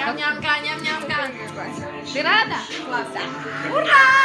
Ням-нямка, ням-нямка. Ты рада? Класс. Ура!